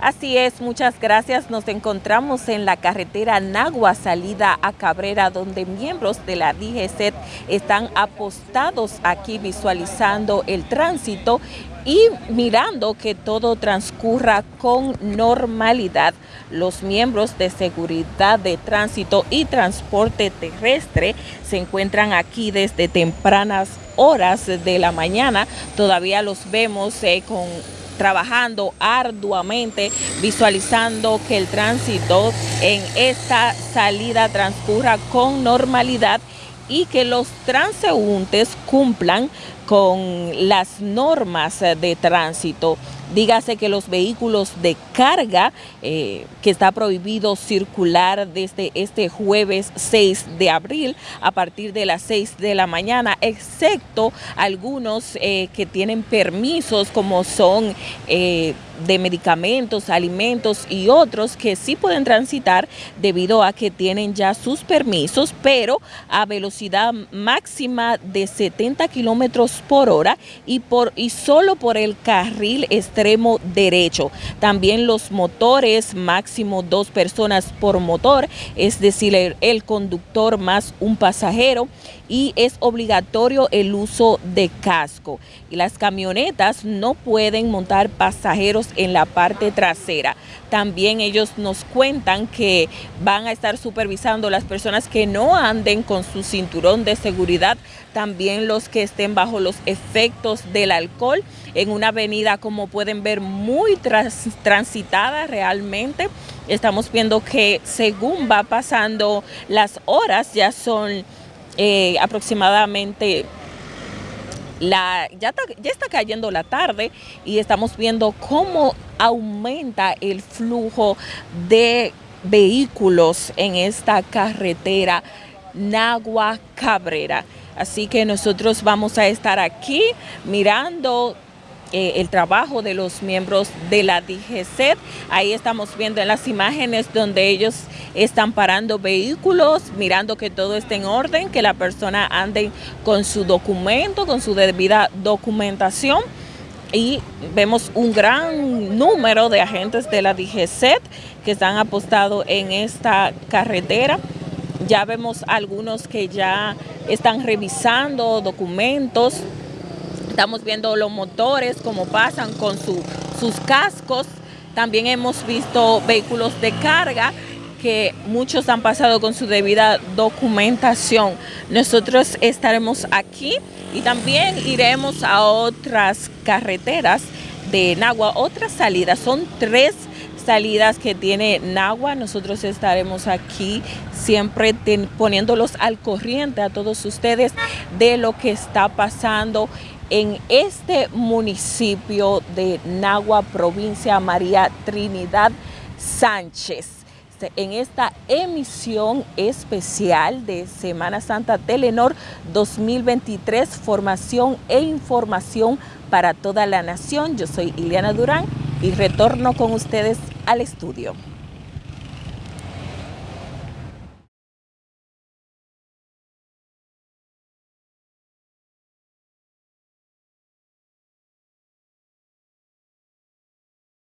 Así es, muchas gracias. Nos encontramos en la carretera Nagua, salida a Cabrera, donde miembros de la DGCET están apostados aquí visualizando el tránsito y mirando que todo transcurra con normalidad. Los miembros de seguridad de tránsito y transporte terrestre se encuentran aquí desde tempranas horas de la mañana. Todavía los vemos eh, con trabajando arduamente, visualizando que el tránsito en esta salida transcurra con normalidad y que los transeúntes cumplan con las normas de tránsito. Dígase que los vehículos de carga, eh, que está prohibido circular desde este jueves 6 de abril a partir de las 6 de la mañana, excepto algunos eh, que tienen permisos como son eh, de medicamentos, alimentos y otros que sí pueden transitar debido a que tienen ya sus permisos, pero a velocidad máxima de 70 kilómetros por hora y, por, y solo por el carril extremo derecho. También los motores, máximo dos personas por motor, es decir, el, el conductor más un pasajero y es obligatorio el uso de casco. Y las camionetas no pueden montar pasajeros en la parte trasera. También ellos nos cuentan que van a estar supervisando las personas que no anden con su cinturón de seguridad, también los que estén bajo los efectos del alcohol en una avenida como pueden ver muy transitada realmente. Estamos viendo que según va pasando las horas ya son eh, aproximadamente la, ya, ya está cayendo la tarde y estamos viendo cómo aumenta el flujo de vehículos en esta carretera Nagua Cabrera. Así que nosotros vamos a estar aquí mirando eh, el trabajo de los miembros de la DGCET. Ahí estamos viendo en las imágenes donde ellos están parando vehículos, mirando que todo esté en orden, que la persona ande con su documento, con su debida documentación. Y vemos un gran número de agentes de la DGCET que están apostados en esta carretera. Ya vemos algunos que ya están revisando documentos, Estamos viendo los motores, cómo pasan con sus cascos. También hemos visto vehículos de carga que muchos han pasado con su debida documentación. Nosotros estaremos aquí y también iremos a otras carreteras de Nagua, otras salidas. Son tres salidas que tiene Nagua. Nosotros estaremos aquí siempre poniéndolos al corriente a todos ustedes de lo que está pasando en este municipio de Nagua, provincia María Trinidad Sánchez en esta emisión especial de Semana Santa Telenor 2023, formación e información para toda la nación. Yo soy Ileana Durán y retorno con ustedes al estudio.